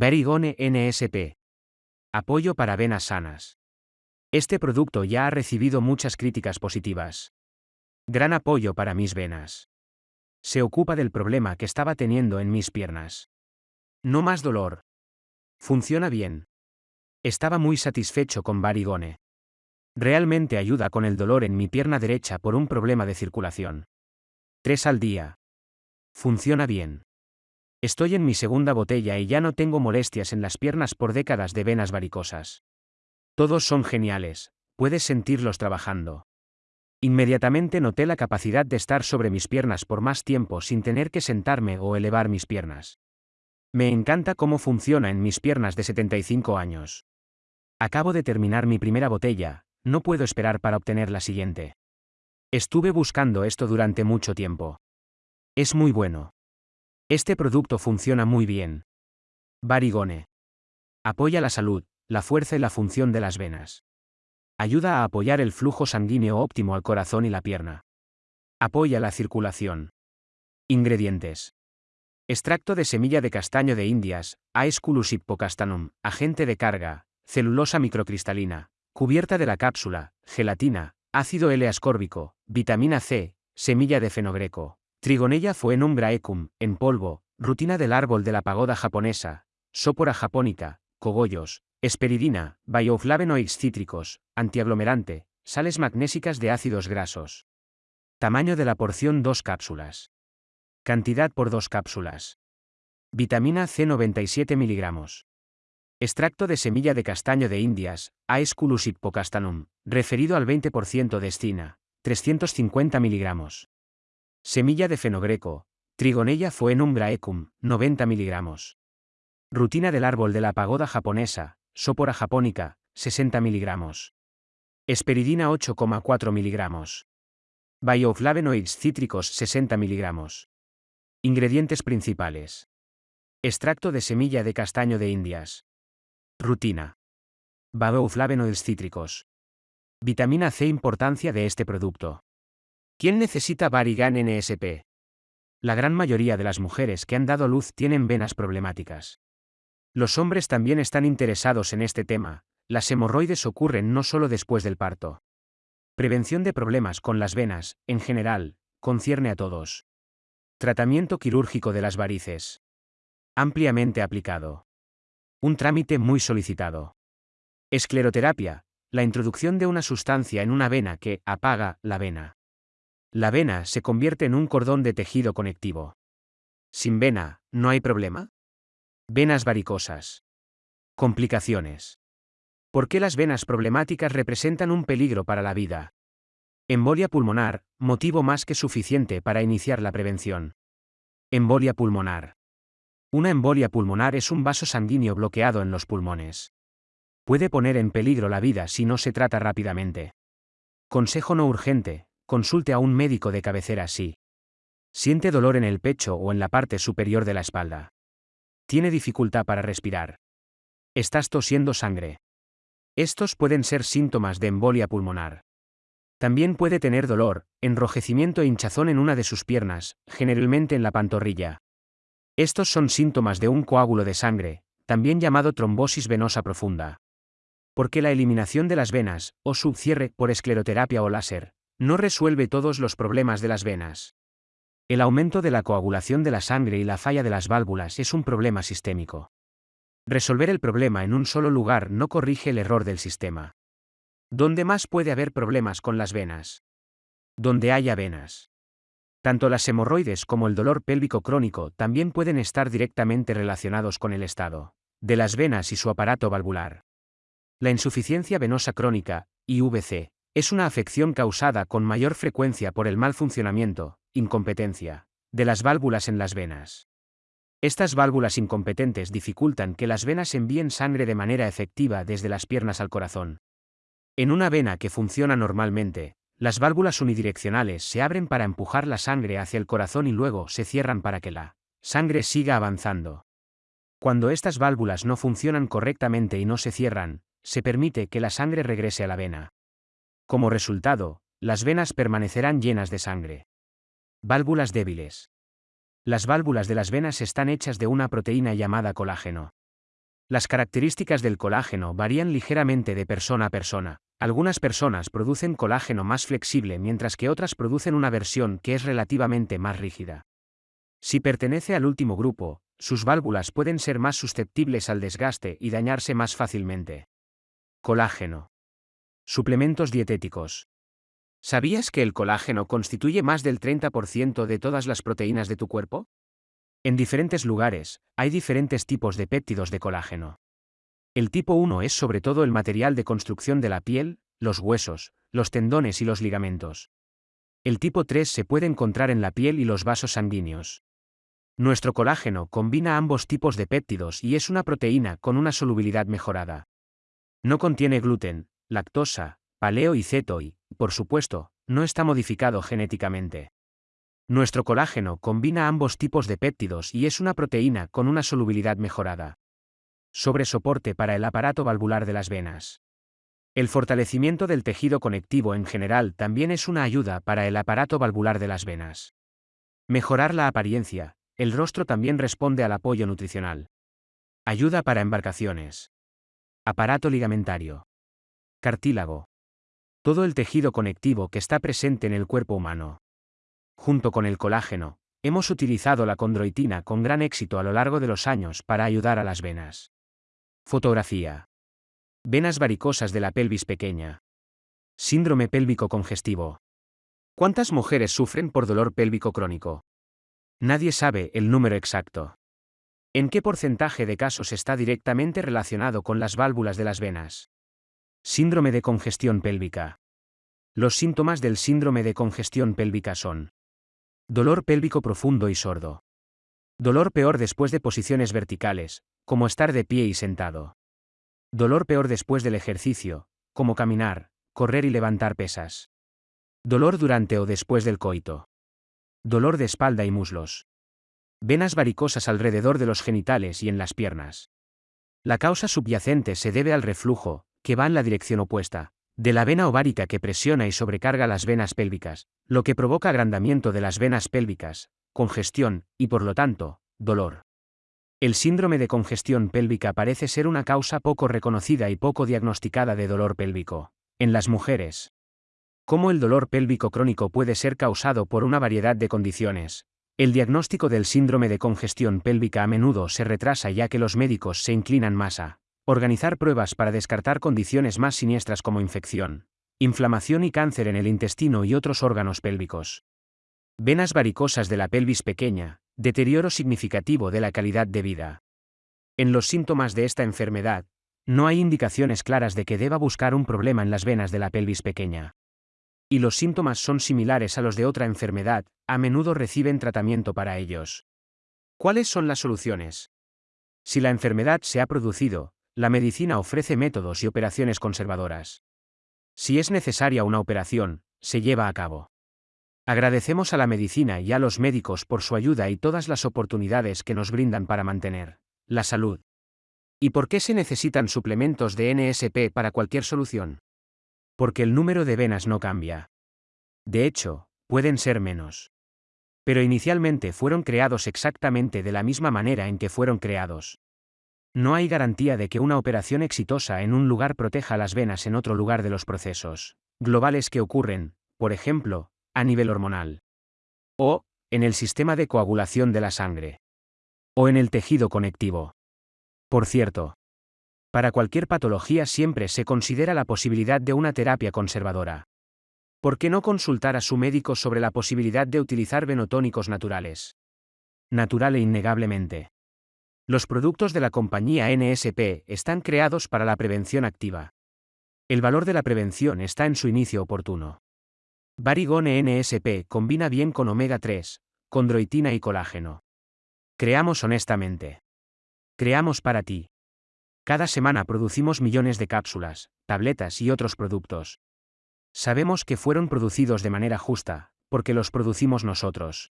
Berigone NSP. Apoyo para venas sanas. Este producto ya ha recibido muchas críticas positivas. Gran apoyo para mis venas. Se ocupa del problema que estaba teniendo en mis piernas. No más dolor. Funciona bien. Estaba muy satisfecho con Barigone. Realmente ayuda con el dolor en mi pierna derecha por un problema de circulación. 3 al día. Funciona bien. Estoy en mi segunda botella y ya no tengo molestias en las piernas por décadas de venas varicosas. Todos son geniales, puedes sentirlos trabajando. Inmediatamente noté la capacidad de estar sobre mis piernas por más tiempo sin tener que sentarme o elevar mis piernas. Me encanta cómo funciona en mis piernas de 75 años. Acabo de terminar mi primera botella, no puedo esperar para obtener la siguiente. Estuve buscando esto durante mucho tiempo. Es muy bueno. Este producto funciona muy bien. Barigone. Apoya la salud, la fuerza y la función de las venas. Ayuda a apoyar el flujo sanguíneo óptimo al corazón y la pierna. Apoya la circulación. Ingredientes. Extracto de semilla de castaño de Indias, Aesculus hippocastanum, agente de carga, celulosa microcristalina, cubierta de la cápsula, gelatina, ácido L-ascórbico, vitamina C, semilla de fenogreco, Trigonella fuenum graecum, en polvo, rutina del árbol de la pagoda japonesa, sópora japónica, cogollos, esperidina, bioflavonoids cítricos, antiaglomerante, sales magnésicas de ácidos grasos. Tamaño de la porción 2 cápsulas. Cantidad por 2 cápsulas. Vitamina C 97 miligramos. Extracto de semilla de castaño de Indias, Aesculus hippocastanum, referido al 20% de escina, 350 miligramos. Semilla de fenogreco, Trigonella fuenum graecum, 90 mg. Rutina del árbol de la pagoda japonesa, Sopora japónica, 60 mg. Esperidina 8,4 mg. Bioflavonoids cítricos 60 mg. Ingredientes principales. Extracto de semilla de castaño de Indias. Rutina. Bioflavonoids cítricos. Vitamina C. Importancia de este producto. ¿Quién necesita Barigan NSP? La gran mayoría de las mujeres que han dado luz tienen venas problemáticas. Los hombres también están interesados en este tema, las hemorroides ocurren no solo después del parto. Prevención de problemas con las venas, en general, concierne a todos. Tratamiento quirúrgico de las varices. Ampliamente aplicado. Un trámite muy solicitado. Escleroterapia, la introducción de una sustancia en una vena que apaga la vena. La vena se convierte en un cordón de tejido conectivo. Sin vena, ¿no hay problema? Venas varicosas. Complicaciones. ¿Por qué las venas problemáticas representan un peligro para la vida? Embolia pulmonar, motivo más que suficiente para iniciar la prevención. Embolia pulmonar. Una embolia pulmonar es un vaso sanguíneo bloqueado en los pulmones. Puede poner en peligro la vida si no se trata rápidamente. Consejo no urgente, consulte a un médico de cabecera si siente dolor en el pecho o en la parte superior de la espalda. Tiene dificultad para respirar. Estás tosiendo sangre. Estos pueden ser síntomas de embolia pulmonar. También puede tener dolor, enrojecimiento e hinchazón en una de sus piernas, generalmente en la pantorrilla. Estos son síntomas de un coágulo de sangre, también llamado trombosis venosa profunda. Porque la eliminación de las venas, o subcierre por escleroterapia o láser, no resuelve todos los problemas de las venas. El aumento de la coagulación de la sangre y la falla de las válvulas es un problema sistémico. Resolver el problema en un solo lugar no corrige el error del sistema. ¿Dónde más puede haber problemas con las venas? Donde haya venas. Tanto las hemorroides como el dolor pélvico crónico también pueden estar directamente relacionados con el estado de las venas y su aparato valvular. La insuficiencia venosa crónica, IVC, es una afección causada con mayor frecuencia por el mal funcionamiento, incompetencia, de las válvulas en las venas. Estas válvulas incompetentes dificultan que las venas envíen sangre de manera efectiva desde las piernas al corazón. En una vena que funciona normalmente, las válvulas unidireccionales se abren para empujar la sangre hacia el corazón y luego se cierran para que la sangre siga avanzando. Cuando estas válvulas no funcionan correctamente y no se cierran, se permite que la sangre regrese a la vena. Como resultado, las venas permanecerán llenas de sangre. Válvulas débiles. Las válvulas de las venas están hechas de una proteína llamada colágeno. Las características del colágeno varían ligeramente de persona a persona. Algunas personas producen colágeno más flexible mientras que otras producen una versión que es relativamente más rígida. Si pertenece al último grupo, sus válvulas pueden ser más susceptibles al desgaste y dañarse más fácilmente. Colágeno. Suplementos dietéticos. ¿Sabías que el colágeno constituye más del 30% de todas las proteínas de tu cuerpo? En diferentes lugares, hay diferentes tipos de péptidos de colágeno. El tipo 1 es sobre todo el material de construcción de la piel, los huesos, los tendones y los ligamentos. El tipo 3 se puede encontrar en la piel y los vasos sanguíneos. Nuestro colágeno combina ambos tipos de péptidos y es una proteína con una solubilidad mejorada. No contiene gluten, lactosa, paleo y ceto y, por supuesto, no está modificado genéticamente. Nuestro colágeno combina ambos tipos de péptidos y es una proteína con una solubilidad mejorada. Sobre soporte para el aparato valvular de las venas. El fortalecimiento del tejido conectivo en general también es una ayuda para el aparato valvular de las venas. Mejorar la apariencia, el rostro también responde al apoyo nutricional. Ayuda para embarcaciones. Aparato ligamentario. Cartílago. Todo el tejido conectivo que está presente en el cuerpo humano. Junto con el colágeno, hemos utilizado la condroitina con gran éxito a lo largo de los años para ayudar a las venas. Fotografía. Venas varicosas de la pelvis pequeña. Síndrome pélvico congestivo. ¿Cuántas mujeres sufren por dolor pélvico crónico? Nadie sabe el número exacto. ¿En qué porcentaje de casos está directamente relacionado con las válvulas de las venas? Síndrome de congestión pélvica. Los síntomas del síndrome de congestión pélvica son dolor pélvico profundo y sordo. Dolor peor después de posiciones verticales, como estar de pie y sentado. Dolor peor después del ejercicio, como caminar, correr y levantar pesas. Dolor durante o después del coito dolor de espalda y muslos. Venas varicosas alrededor de los genitales y en las piernas. La causa subyacente se debe al reflujo, que va en la dirección opuesta, de la vena ovárica que presiona y sobrecarga las venas pélvicas, lo que provoca agrandamiento de las venas pélvicas, congestión, y por lo tanto, dolor. El síndrome de congestión pélvica parece ser una causa poco reconocida y poco diagnosticada de dolor pélvico. En las mujeres, cómo el dolor pélvico crónico puede ser causado por una variedad de condiciones. El diagnóstico del síndrome de congestión pélvica a menudo se retrasa ya que los médicos se inclinan más a organizar pruebas para descartar condiciones más siniestras como infección, inflamación y cáncer en el intestino y otros órganos pélvicos. Venas varicosas de la pelvis pequeña, deterioro significativo de la calidad de vida. En los síntomas de esta enfermedad, no hay indicaciones claras de que deba buscar un problema en las venas de la pelvis pequeña y los síntomas son similares a los de otra enfermedad, a menudo reciben tratamiento para ellos. ¿Cuáles son las soluciones? Si la enfermedad se ha producido, la medicina ofrece métodos y operaciones conservadoras. Si es necesaria una operación, se lleva a cabo. Agradecemos a la medicina y a los médicos por su ayuda y todas las oportunidades que nos brindan para mantener la salud. ¿Y por qué se necesitan suplementos de NSP para cualquier solución? porque el número de venas no cambia. De hecho, pueden ser menos. Pero inicialmente fueron creados exactamente de la misma manera en que fueron creados. No hay garantía de que una operación exitosa en un lugar proteja las venas en otro lugar de los procesos globales que ocurren, por ejemplo, a nivel hormonal. O, en el sistema de coagulación de la sangre. O en el tejido conectivo. Por cierto, para cualquier patología siempre se considera la posibilidad de una terapia conservadora. ¿Por qué no consultar a su médico sobre la posibilidad de utilizar venotónicos naturales? Natural e innegablemente. Los productos de la compañía NSP están creados para la prevención activa. El valor de la prevención está en su inicio oportuno. Barigone NSP combina bien con omega 3, condroitina y colágeno. Creamos honestamente. Creamos para ti. Cada semana producimos millones de cápsulas, tabletas y otros productos. Sabemos que fueron producidos de manera justa, porque los producimos nosotros.